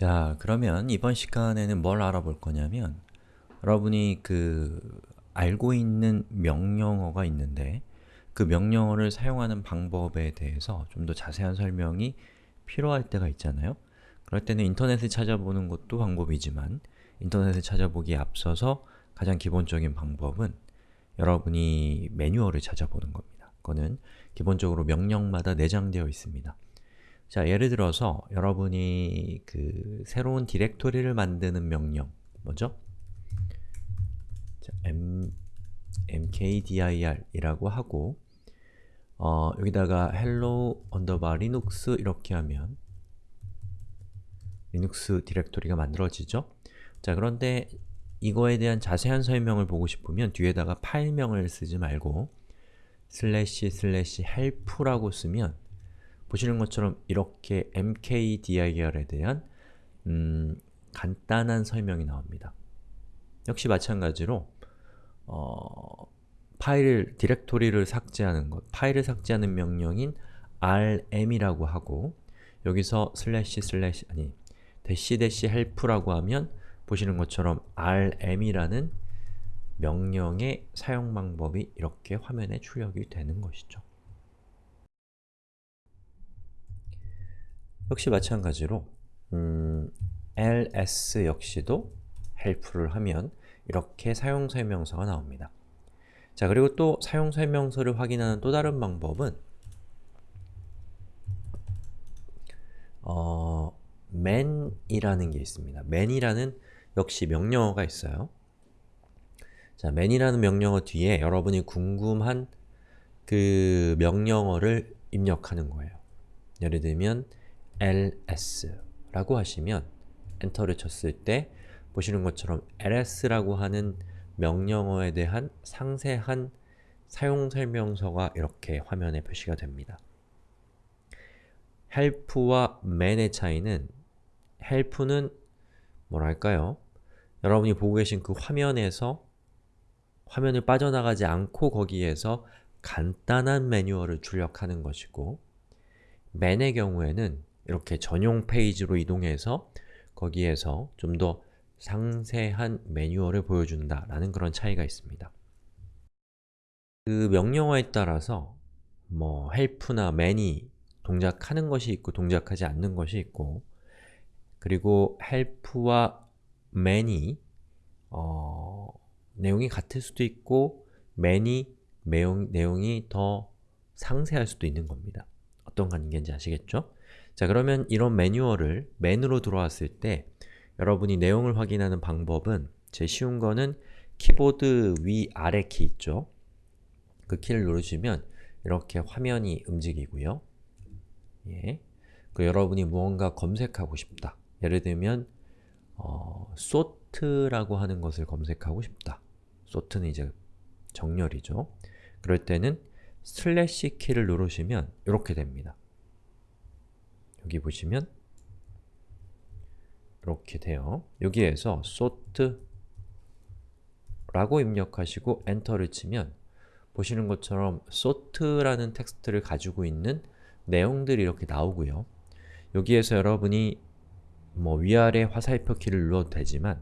자, 그러면 이번 시간에는 뭘 알아볼 거냐면 여러분이 그 알고 있는 명령어가 있는데 그 명령어를 사용하는 방법에 대해서 좀 더 자세한 설명이 필요할 때가 있잖아요. 그럴 때는 인터넷을 찾아보는 것도 방법이지만 인터넷을 찾아보기에 앞서서 가장 기본적인 방법은 여러분이 매뉴얼을 찾아보는 겁니다. 그거는 기본적으로 명령마다 내장되어 있습니다. 자, 예를 들어서 여러분이 그 새로운 디렉토리를 만드는 명령 뭐죠? 자, m, mkdir 이라고 하고 어, 여기다가 hello underbar linux 이렇게 하면 리눅스 디렉토리가 만들어지죠? 자, 그런데 이거에 대한 자세한 설명을 보고 싶으면 뒤에다가 파일명을 쓰지 말고 슬래시 슬래시 help라고 쓰면 보시는 것처럼 이렇게 mkdir에 대한 음, 간단한 설명이 나옵니다. 역시 마찬가지로 어, 파일을, 디렉토리를 삭제하는 것, 파일을 삭제하는 명령인 rm이라고 하고 여기서 슬래시 슬래시 아니 대시 대시 help라고 하면 보시는 것처럼 rm이라는 명령의 사용 방법이 이렇게 화면에 출력이 되는 것이죠. 역시 마찬가지로 음, ls 역시도 help를 하면 이렇게 사용설명서가 나옵니다. 자, 그리고 또 사용설명서를 확인하는 또 다른 방법은 어, man이라는 게 있습니다. man이라는 역시 명령어가 있어요. 자, man이라는 명령어 뒤에 여러분이 궁금한 그 명령어를 입력하는 거예요. 예를 들면 ls라고 하시면 엔터를 쳤을 때 보시는 것처럼 ls라고 하는 명령어에 대한 상세한 사용 설명서가 이렇게 화면에 표시가 됩니다. help와 man의 차이는 help는 뭐랄까요? 여러분이 보고 계신 그 화면에서 화면을 빠져나가지 않고 거기에서 간단한 매뉴얼을 출력하는 것이고 man의 경우에는 이렇게 전용 페이지로 이동해서 거기에서 좀 더 상세한 매뉴얼을 보여준다 라는 그런 차이가 있습니다. 그 명령어에 따라서 뭐 help나 man이 동작하는 것이 있고 동작하지 않는 것이 있고 그리고 help와 man이 어, 내용이 같을 수도 있고 man이 내용, 내용이 더 상세할 수도 있는 겁니다. 어떤 관계인지 아시겠죠? 자 그러면 이런 매뉴얼을 맨으로 들어왔을 때 여러분이 내용을 확인하는 방법은 제일 쉬운 거는 키보드 위 아래 키 있죠? 그 키를 누르시면 이렇게 화면이 움직이고요. 예. 그 여러분이 무언가 검색하고 싶다. 예를 들면 어, sort라고 하는 것을 검색하고 싶다. sort는 이제 정렬이죠. 그럴 때는 슬래시 키를 누르시면 이렇게 됩니다. 여기 보시면 이렇게 돼요. 여기에서 sort 라고 입력하시고 엔터를 치면 보시는 것처럼 sort라는 텍스트를 가지고 있는 내용들이 이렇게 나오고요. 여기에서 여러분이 뭐 위아래 화살표 키를 눌러도 되지만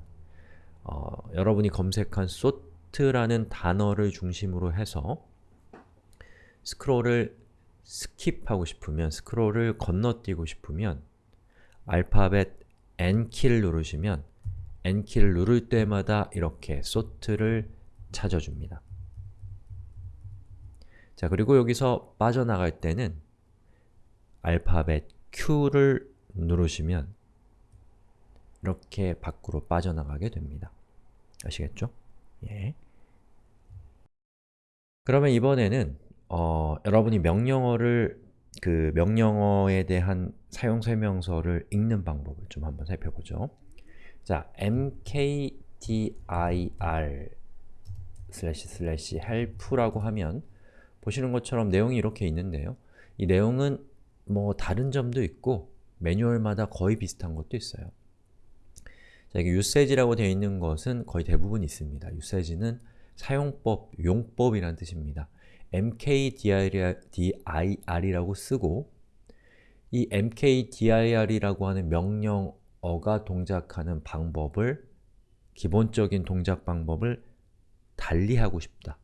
어, 여러분이 검색한 sort라는 단어를 중심으로 해서 스크롤을 skip하고 싶으면, 스크롤을 건너뛰고 싶으면 알파벳 N키를 누르시면 N키를 누를 때마다 이렇게 sort를 찾아줍니다. 자, 그리고 여기서 빠져나갈 때는 알파벳 Q를 누르시면 이렇게 밖으로 빠져나가게 됩니다. 아시겠죠? 예. 그러면 이번에는 어, 여러분이 명령어를 그 명령어에 대한 사용 설명서를 읽는 방법을 좀 한번 살펴보죠. 자, mkdir 슬래시 슬래시 help라고 하면 보시는 것처럼 내용이 이렇게 있는데요. 이 내용은 뭐 다른 점도 있고 매뉴얼마다 거의 비슷한 것도 있어요. 자, 이게 usage라고 되어 있는 것은 거의 대부분 있습니다. usage는 사용법, 용법이라는 뜻입니다. Mkdir이라고 쓰고 이 mkdir이라고 하는 명령어 어가 동작하는 방법을 기본적인 동작 방법을 달리하고 싶다.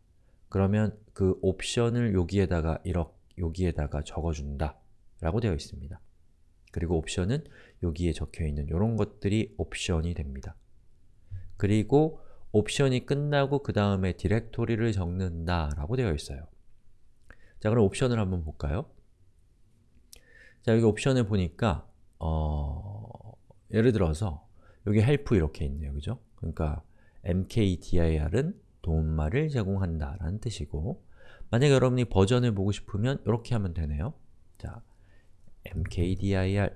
그러면 그 옵션을 여기에다가 이렇게 여기에다가 적어준다 라고 되어 있습니다. 그리고 옵션은 여기에 적혀있는 이런 것들이 옵션이 됩니다. 그리고 옵션이 끝나고 그 다음에 디렉토리를 적는다 라고 되어 있어요. 자 그럼 옵션을 한번 볼까요? 자 여기 옵션을 보니까 어, 예를 들어서 여기 help 이렇게 있네요. 그죠? 그러니까 mkdir은 도움말을 제공한다 라는 뜻이고 만약에 여러분이 버전을 보고 싶으면 이렇게 하면 되네요. 자, mkdir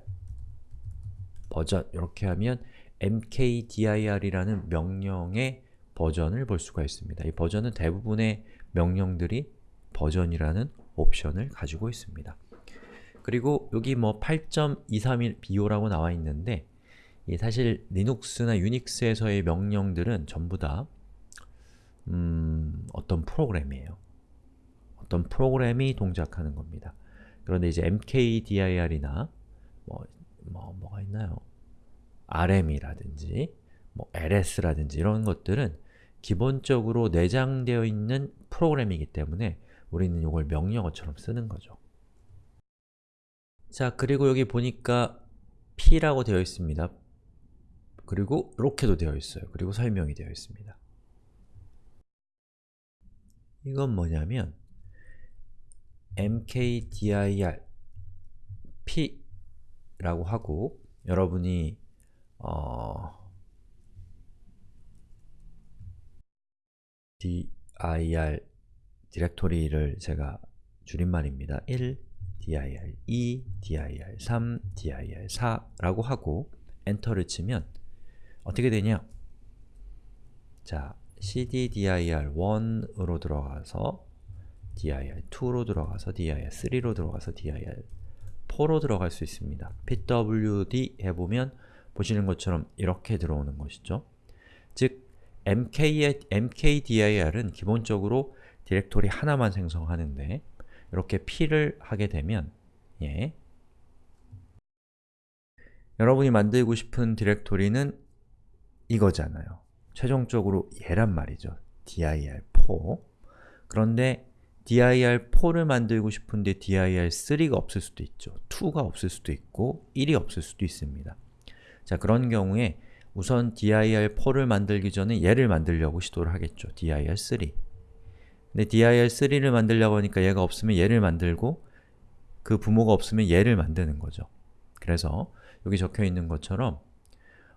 버전 이렇게 하면 mkdir이라는 명령의 버전을 볼 수가 있습니다. 이 버전은 대부분의 명령들이 버전이라는 옵션을 가지고 있습니다. 그리고 여기 뭐 8.231 BO라고 나와 있는데 사실 리눅스나 유닉스에서의 명령들은 전부 다 음, 어떤 프로그램이에요. 어떤 프로그램이 동작하는 겁니다. 그런데 이제 mkdir이나 뭐, 뭐, 뭐가 있나요? rm이라든지 뭐 ls라든지 이런 것들은 기본적으로 내장되어 있는 프로그램이기 때문에 우리는 이걸 명령어처럼 쓰는 거죠. 자, 그리고 여기 보니까 p라고 되어 있습니다. 그리고 이렇게도 되어 있어요. 그리고 설명이 되어 있습니다. 이건 뭐냐면 mkdir p라고 하고 여러분이 어, dir 디렉토리를 제가 줄임말입니다. 1, dir 2, dir 3, dir 4라고 하고 엔터를 치면 어떻게 되냐? 자, cddir1으로 들어가서 dir2로 들어가서 dir3로 들어가서 dir4로 들어갈 수 있습니다. pwd 해보면 보시는 것처럼 이렇게 들어오는 것이죠. 즉, MK, mkdir은 기본적으로 디렉토리 하나만 생성하는데 이렇게 p를 하게 되면 예. 여러분이 만들고 싶은 디렉토리는 이거잖아요. 최종적으로 얘란 말이죠. dir4 그런데 dir4를 만들고 싶은데 dir3가 없을 수도 있죠. 2가 없을 수도 있고 1이 없을 수도 있습니다. 자 그런 경우에 우선 dir4를 만들기 전에 얘를 만들려고 시도를 하겠죠. dir3 근데 dir3를 만들려고 하니까 얘가 없으면 얘를 만들고 그 부모가 없으면 얘를 만드는 거죠. 그래서 여기 적혀 있는 것처럼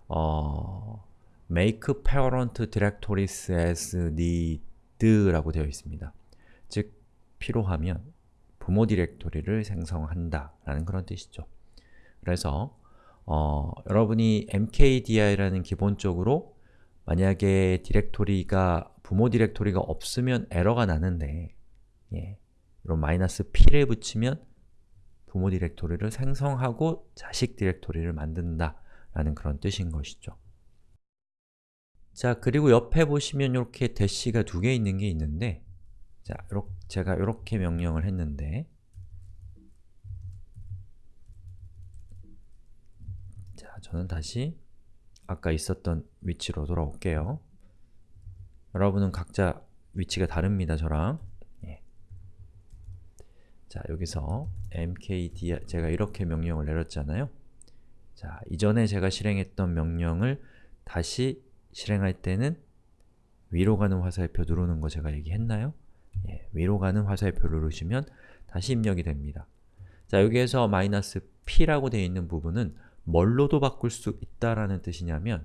어, make parent directories as need라고 되어 있습니다. 즉, 필요하면 부모 디렉토리를 생성한다 라는 그런 뜻이죠. 그래서 어, 여러분이 mkdir라는 기본적으로 만약에 디렉토리가 부모 디렉토리가 없으면 에러가 나는데 예, 이런 마이너스 p를 붙이면 부모 디렉토리를 생성하고 자식 디렉토리를 만든다 라는 그런 뜻인 것이죠. 자, 그리고 옆에 보시면 이렇게 대시가 두 개 있는 게 있는데 자, 요렇게 제가 이렇게 명령을 했는데 자, 저는 다시 아까 있었던 위치로 돌아올게요. 여러분은 각자 위치가 다릅니다, 저랑. 예. 자, 여기서 mkdir 제가 이렇게 명령을 내렸잖아요. 자, 이전에 제가 실행했던 명령을 다시 실행할 때는 위로 가는 화살표 누르는 거 제가 얘기했나요? 예, 위로 가는 화살표 누르시면 다시 입력이 됩니다. 자, 여기에서 마이너스 p라고 되어 있는 부분은 뭘로도 바꿀 수 있다라는 뜻이냐면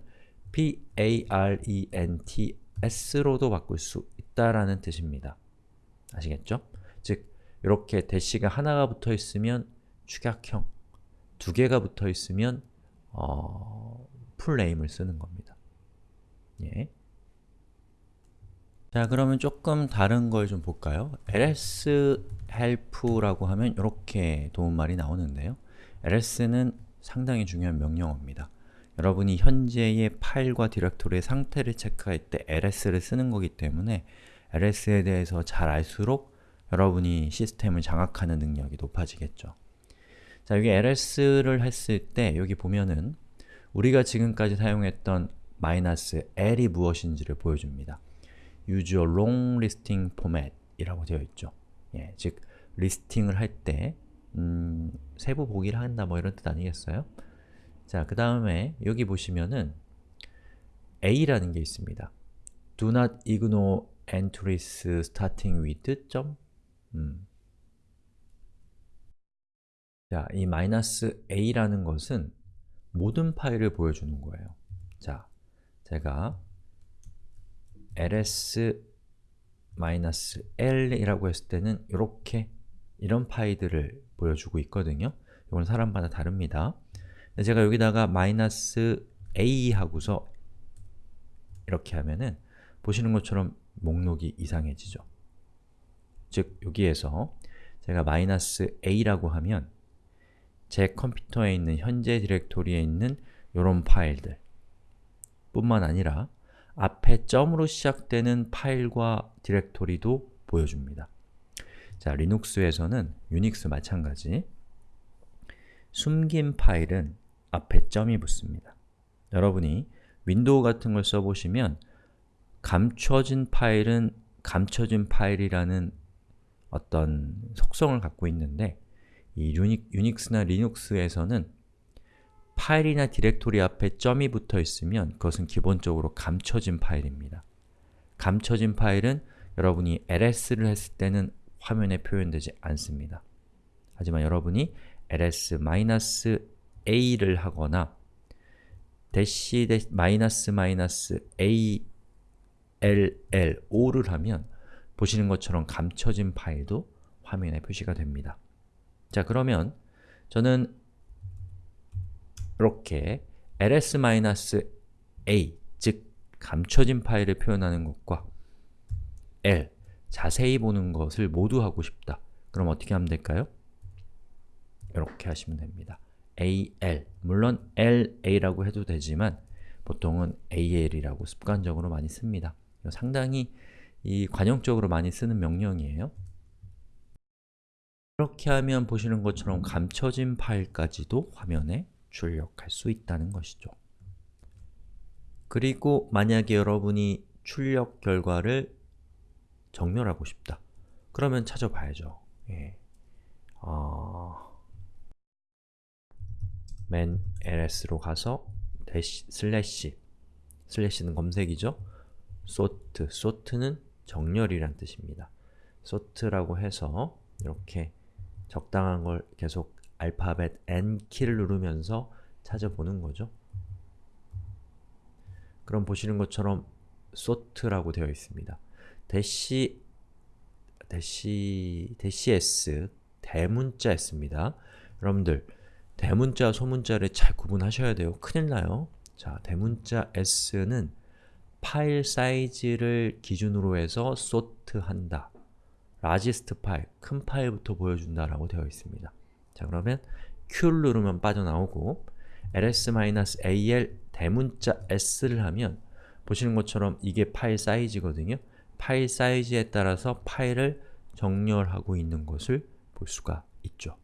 p-a-r-e-n-t-s로도 바꿀 수 있다라는 뜻입니다. 아시겠죠? 즉, 이렇게 대시가 하나가 붙어 있으면 축약형, 두 개가 붙어 있으면 어, 풀네임을 쓰는 겁니다. 예. 자, 그러면 조금 다른 걸 좀 볼까요? ls help라고 하면 이렇게 도움말이 나오는데요. ls는 상당히 중요한 명령어입니다. 여러분이 현재의 파일과 디렉토리의 상태를 체크할 때 ls를 쓰는 거기 때문에 ls에 대해서 잘 알수록 여러분이 시스템을 장악하는 능력이 높아지겠죠. 자, 여기 ls를 했을 때 여기 보면은 우리가 지금까지 사용했던 마이너스 L이 무엇인지를 보여줍니다. use a long listing format 이라고 되어 있죠. 예, 즉 리스팅을 할 때 음, 세부 보기를 한다 뭐 이런 뜻 아니겠어요? 자, 그 다음에 여기 보시면은 A라는 게 있습니다. Do not ignore entries starting with 점 음. 자, 이 마이너스 A라는 것은 모든 파일을 보여주는 거예요. 자, 제가 ls-l이라고 했을 때는 이렇게 이런 파일들을 보여주고 있거든요. 이건 사람마다 다릅니다. 제가 여기다가 마이너스 -a 하고서 이렇게 하면은 보시는 것처럼 목록이 이상해지죠. 즉, 여기에서 제가 마이너스 -a라고 하면 제 컴퓨터에 있는 현재 디렉토리에 있는 이런 파일들 뿐만 아니라 앞에 점으로 시작되는 파일과 디렉토리도 보여줍니다. 자, 리눅스에서는 유닉스 마찬가지 숨긴 파일은 앞에 점이 붙습니다. 여러분이 윈도우 같은 걸 써보시면 감춰진 파일은 감춰진 파일이라는 어떤 속성을 갖고 있는데 이 유닉, 유닉스나 리눅스에서는 파일이나 디렉토리 앞에 점이 붙어 있으면 그것은 기본적으로 감춰진 파일입니다. 감춰진 파일은 여러분이 ls를 했을 때는 화면에 표현되지 않습니다. 하지만 여러분이 ls-a를 하거나 대시 마이너스 마이너스 a l l o를 하면 보시는 것처럼 감춰진 파일도 화면에 표시가 됩니다. 자 그러면 저는 이렇게 ls-a, 즉 감춰진 파일을 표현하는 것과 l, 자세히 보는 것을 모두 하고 싶다. 그럼 어떻게 하면 될까요? 이렇게 하시면 됩니다. al, 물론 la라고 해도 되지만 보통은 al이라고 습관적으로 많이 씁니다. 상당히 이 관용적으로 많이 쓰는 명령이에요. 이렇게 하면 보시는 것처럼 감춰진 파일까지도 화면에 출력할 수 있다는 것이죠. 그리고 만약에 여러분이 출력 결과를 정렬하고 싶다. 그러면 찾아봐야죠. 예. 어... man ls로 가서 대시, 슬래시 슬래시는 검색이죠. sort, sort는 정렬이란 뜻입니다. sort라고 해서 이렇게 적당한 걸 계속 알파벳 N키를 누르면서 찾아보는 거죠. 그럼 보시는 것처럼 sort라고 되어 있습니다. 대시 대시 대시 s 대문자 s입니다. 여러분들 대문자, 소문자를 잘 구분하셔야 돼요. 큰일 나요. 자, 대문자 s는 파일 사이즈를 기준으로 해서 sort한다. largest 파일, 큰 파일부터 보여준다라고 되어 있습니다. 자 그러면 Q를 누르면 빠져나오고 ls-al 대문자 s를 하면 보시는 것처럼 이게 파일 사이즈거든요. 파일 사이즈에 따라서 파일을 정렬하고 있는 것을 볼 수가 있죠.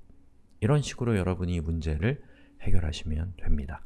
이런 식으로 여러분이 문제를 해결하시면 됩니다.